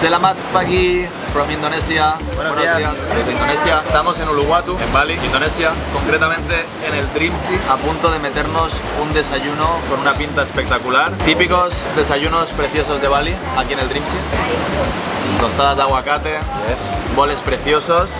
Selamat pagi from Indonesia. Buenos días. Desde Indonesia. Estamos en Uluwatu, en Bali, Indonesia. Concretamente en el Dreamsea, a punto de meternos un desayuno con una pinta espectacular. Típicos desayunos preciosos de Bali, aquí en el Dreamsea. Tostadas de aguacate, boles preciosos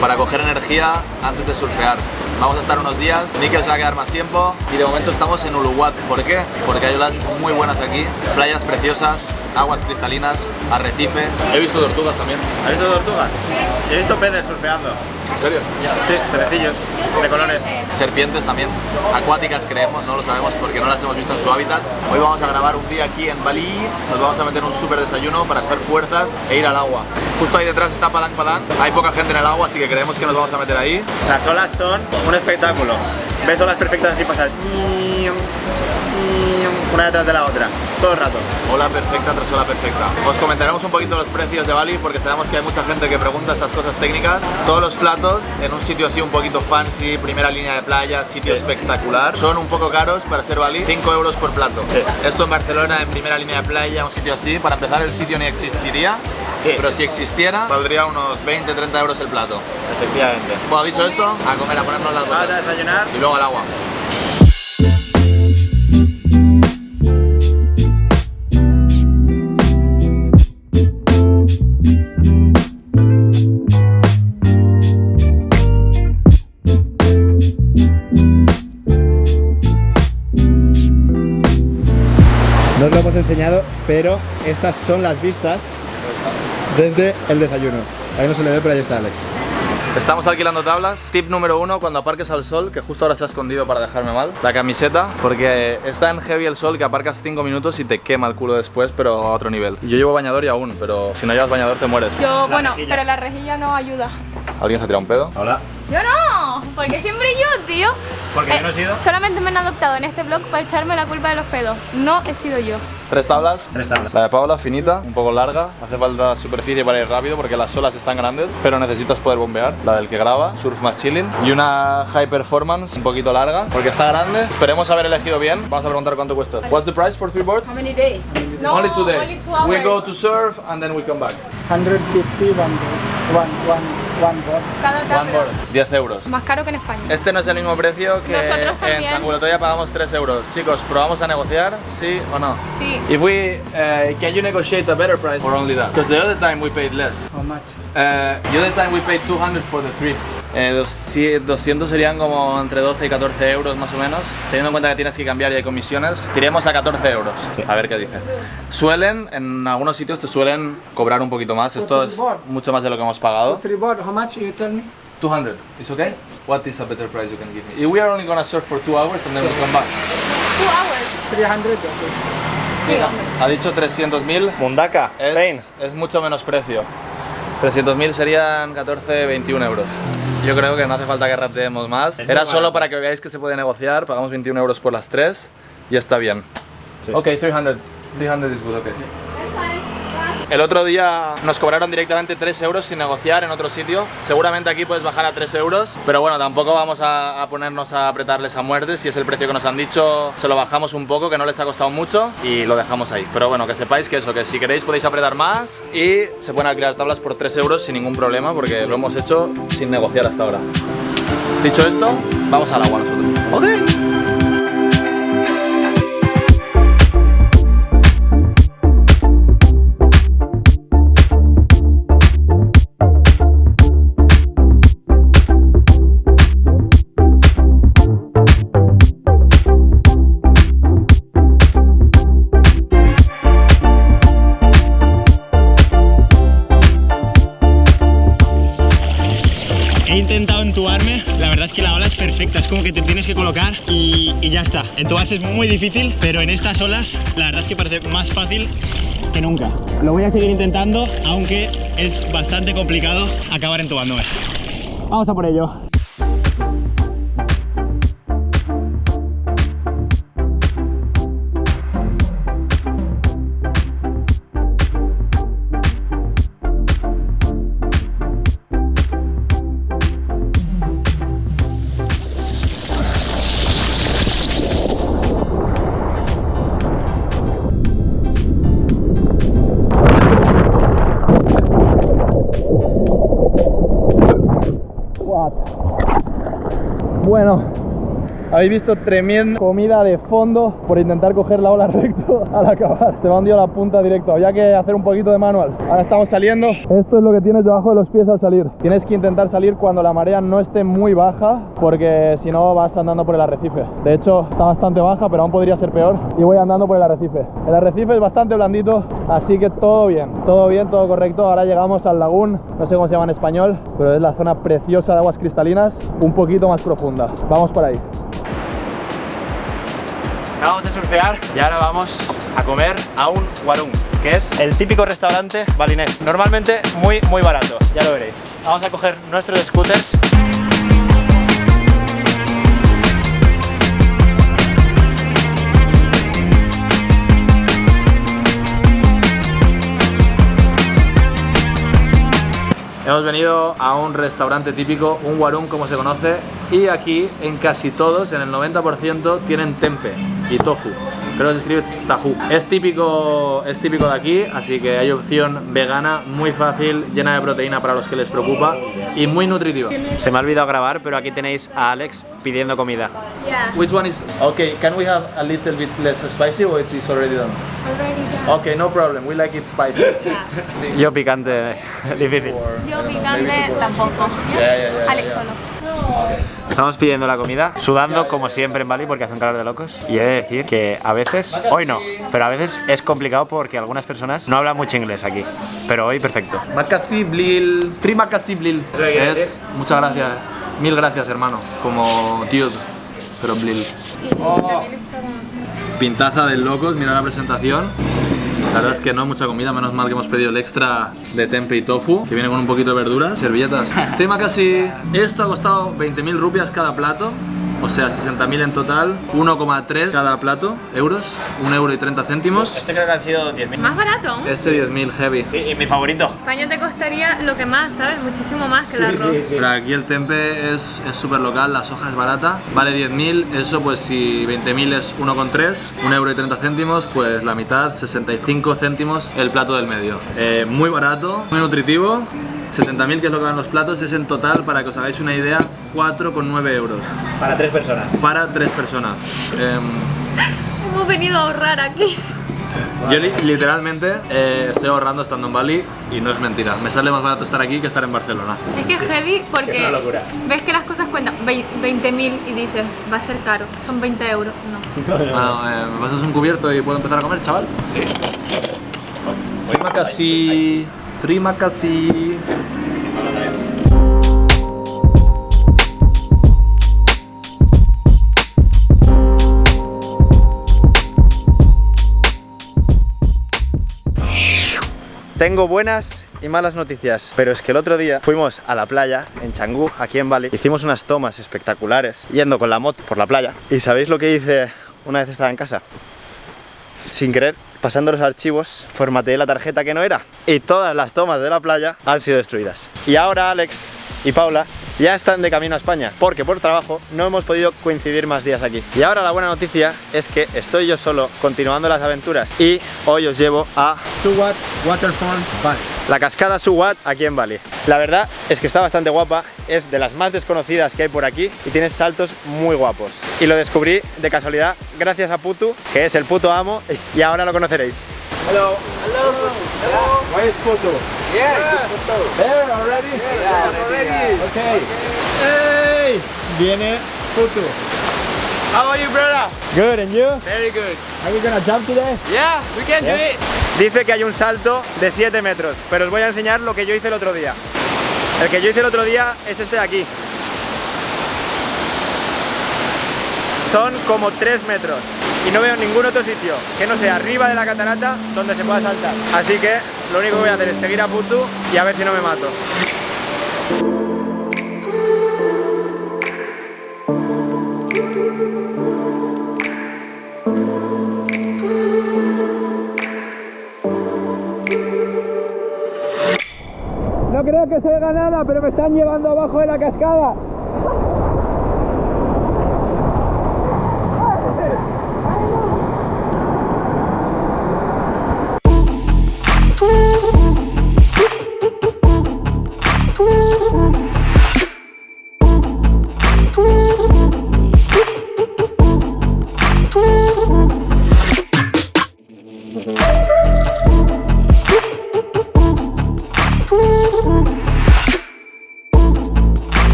para coger energía antes de surfear. Vamos a estar unos días, Níquel se va a quedar más tiempo y de momento estamos en Uluwatu. ¿Por qué? Porque hay olas muy buenas aquí, playas preciosas, aguas cristalinas, arrecife. He visto tortugas también. ¿Has visto tortugas? Sí. He visto peces surfeando. ¿En serio? Sí, pececillos, de colores. Serpientes también, acuáticas creemos, no lo sabemos porque no las hemos visto en su hábitat. Hoy vamos a grabar un día aquí en Bali, nos vamos a meter un súper desayuno para hacer fuerzas e ir al agua. Justo ahí detrás está Palang Padang, hay poca gente en el agua así que creemos que nos vamos a meter ahí. Las olas son un espectáculo. Ves olas perfectas así pasar una detrás de la otra, todo el rato. Ola perfecta tras ola perfecta. Os comentaremos un poquito los precios de Bali porque sabemos que hay mucha gente que pregunta estas cosas técnicas. Todos los platos en un sitio así un poquito fancy, primera línea de playa, sitio espectacular, son un poco caros para ser Bali, 5 euros por plato. Esto en Barcelona, en primera línea de playa, un sitio así, para empezar el sitio ni existiría. Pero si existiera, valdría unos 20-30 euros el plato. Efectivamente. Bueno, dicho esto, a comer, a ponernos las botas. a desayunar. Y luego al agua. No os lo hemos enseñado, pero estas son las vistas desde el desayuno. Ahí no se le ve, pero ahí está Alex. Estamos alquilando tablas. Tip número uno, cuando aparques al sol, que justo ahora se ha escondido para dejarme mal, la camiseta, porque está en heavy el sol que aparcas 5 minutos y te quema el culo después, pero a otro nivel. Yo llevo bañador y aún, pero si no llevas bañador te mueres. Yo, bueno, pero la rejilla no ayuda. ¿Alguien se ha tirado un pedo? Hola. Yo no, porque siempre yo, tío. Porque yo no he sido. Solamente me han adoptado en este blog para echarme la culpa de los pedos. No he sido yo. Tres tablas. Tres tablas. La de Paula, finita, un poco larga. Hace falta superficie para ir rápido porque las olas están grandes, pero necesitas poder bombear. La del que graba, Surf más Chilling. Y una High Performance, un poquito larga, porque está grande. Esperemos haber elegido bien. Vamos a preguntar cuánto cuesta. What's the price for three boards? How many days? No, only two days. Only two hours. we go to surf and then we come back. 150 one one, one, one board. Cada One tarde. board. 10 euros. Más caro que en España. Este no es el mismo precio que Nosotros en también. San Culetoya pagamos 3 euros. Chicos, ¿probamos a negociar? ¿Sí o no? Sí. If we, uh, can you negotiate a better price or only that? Because the other time we paid less. How much? Uh, the other time we paid 200 for the three. Eh, dos- sí, 200 serían como entre 12 y 14 euros más o menos. Teniendo en cuenta que tienes que cambiar y hay comisiones, tiremos a 14 euros. A ver qué dice. Suelen, en algunos sitios te suelen cobrar un poquito más. Esto es mucho más de lo que hemos pagado. Three board, how much you tell me? 200. Is okay? What is a better price you can give me? If we are only gonna surf for two hours and then we come back. Two hours. 300, okay. Sí, ha dicho 300.000. Mundaka, Spain. Es, es mucho menos precio. 300.000 serían 14, 21 euros. Yo creo que no hace falta que rateemos más. Es Era solo para que veáis que se puede negociar. Pagamos 21 euros por las tres y está bien. Sí. Ok, 300. 300 is good, okay. El otro día nos cobraron directamente 3 euros sin negociar en otro sitio. Seguramente aquí puedes bajar a 3 euros, pero bueno, tampoco vamos a, ponernos a apretarles a muerte. Si es el precio que nos han dicho, se lo bajamos un poco, que no les ha costado mucho y lo dejamos ahí. Pero bueno, que sepáis que eso, que si queréis podéis apretar más y se pueden alquilar tablas por 3 euros sin ningún problema porque lo hemos hecho sin negociar hasta ahora. Dicho esto, vamos al agua nosotros. He Entubarse es muy difícil, pero en estas olas la verdad es que parece más fácil que nunca. Lo voy a seguir intentando, aunque es bastante complicado acabar entubándome. Vamos a por ello. Bueno, habéis visto tremenda comida de fondo por intentar coger la ola recto al acabar. Se me hundido la punta directo. Había que hacer un poquito de manual. Ahora estamos saliendo. Esto es lo que tienes debajo de los pies al salir. Tienes que intentar salir cuando la marea no esté muy baja porque si no vas andando por el arrecife. De hecho, está bastante baja, pero aún podría ser peor. Y voy andando por el arrecife. El arrecife es bastante blandito, así que todo bien. Todo bien, todo correcto. Ahora llegamos al lagún. No sé cómo se llama en español, pero es la zona preciosa de aguas cristalinas, un poquito más profunda. Vamos por ahí. Acabamos de surfear y ahora vamos a comer a un warung, que es el típico restaurante balinés. Normalmente muy, muy barato, ya lo veréis. Vamos a coger nuestros scooters. Hemos venido a un restaurante típico, un warung como se conoce, y aquí en casi todos, en el 90%, tienen tempe y tofu. Creo que se escribe tajú. Es típico, es típico de aquí, así que hay opción vegana, muy fácil, llena de proteína para los que les preocupa y muy nutritiva. Se me ha olvidado grabar, pero aquí tenéis a Alex pidiendo comida. Which one is okay? Can we have a little bit less spicy or it is already done? Okay, no problem. We like it spicy. Yo picante, difícil. Yo picante tampoco. Yeah, yeah, yeah, Alex yeah. solo. Estamos pidiendo la comida, sudando como siempre en Bali porque hace un calor de locos. Y he de decir que a veces, hoy no, pero a veces es complicado porque algunas personas no hablan mucho inglés aquí. Pero hoy perfecto. Makasih Blil, Terima kasih Blil. Es, muchas gracias, mil gracias hermano, como tío, pero Blil. Pintaza de locos, mira la presentación. La verdad es que no hay mucha comida, menos mal que hemos pedido el extra de tempe y tofu, que viene con un poquito de verduras, servilletas. Tema casi... Esto ha costado 20.000 rupias cada plato, o sea, 60.000 en total, 1,3 cada plato, euros, 1 euro y 30 céntimos. Este creo que han sido 10.000. Más barato. Este 10.000 heavy. Sí, y mi favorito. España te costaría lo que más, ¿sabes? Muchísimo más que el arroz. Pero aquí el tempe es súper local, la soja es barata, vale 10.000, eso pues si 20.000 es 1,3, 1 euro y 30 céntimos, pues la mitad, 65 céntimos el plato del medio. Eh, muy barato, muy nutritivo, 70.000 que es lo que van los platos, es en total, para que os hagáis una idea, 4,9 euros Para tres personas. para tres personas. Em, Hemos venido a ahorrar aquí. yo li- literalmente eh, estoy ahorrando estando en Bali y no es mentira, me sale más barato estar aquí que estar en Barcelona. Es que es heavy porque Es una locura. ves que las cosas cuentan 20.000 y dices, va a ser caro, son 20 euros. No. Bueno, eh, ¿me pasas un cubierto y puedo empezar a comer, chaval? Sí. Terima kasih. Terima kasih. Tengo buenas y malas noticias, pero es que el otro día fuimos a la playa en Canggu, aquí en Bali. Hicimos unas tomas espectaculares yendo con la moto por la playa. ¿Y sabéis lo que hice una vez estaba en casa? Sin querer, pasando los archivos, formateé la tarjeta que no era y todas las tomas de la playa han sido destruidas. Y ahora Alex y Paula ya están de camino a España, porque por trabajo no hemos podido coincidir más días aquí. Y ahora la buena noticia es que estoy yo solo continuando las aventuras y hoy os llevo a Suwat Waterfall Bali. la cascada Suwat aquí en Bali. La verdad es que está bastante guapa, es de las más desconocidas que hay por aquí y tiene saltos muy guapos. Y lo descubrí de casualidad gracias a Putu, que es el puto amo, y ahora lo conoceréis. Hello. Hello. Where is Putu? Yeah, There already? Yeah, already. Okay. Hey, viene Putu. How are you, brother? Good, and you? Very good. Are we gonna jump today? Yeah, we can do it. Dice que hay un salto de 7 metros, pero os voy a enseñar lo que yo hice el otro día. El que yo hice el otro día es este de aquí. Son como 3 metros y no veo ningún otro sitio que no sea arriba de la catarata donde se pueda saltar. Así que lo único que voy a hacer es seguir a Putu y a ver si no me mato. No creo que se oiga nada, pero me están llevando abajo de la cascada.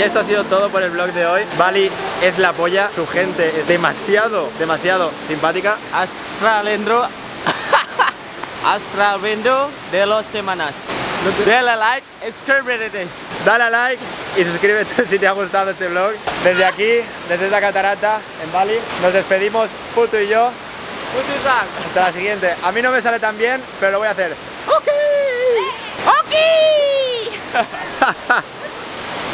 Y esto ha sido todo por el vlog de hoy. Bali es la polla, su gente es demasiado, demasiado simpática. Astralendro Astralendro de los semanas. Dale like, suscríbete. Dale a like y suscríbete si te ha gustado este vlog. Desde aquí, desde esta catarata en Bali, nos despedimos Puto y yo. Hasta la siguiente. A mí no me sale tan bien, pero lo voy a hacer. ¡Ok! ¡Ok!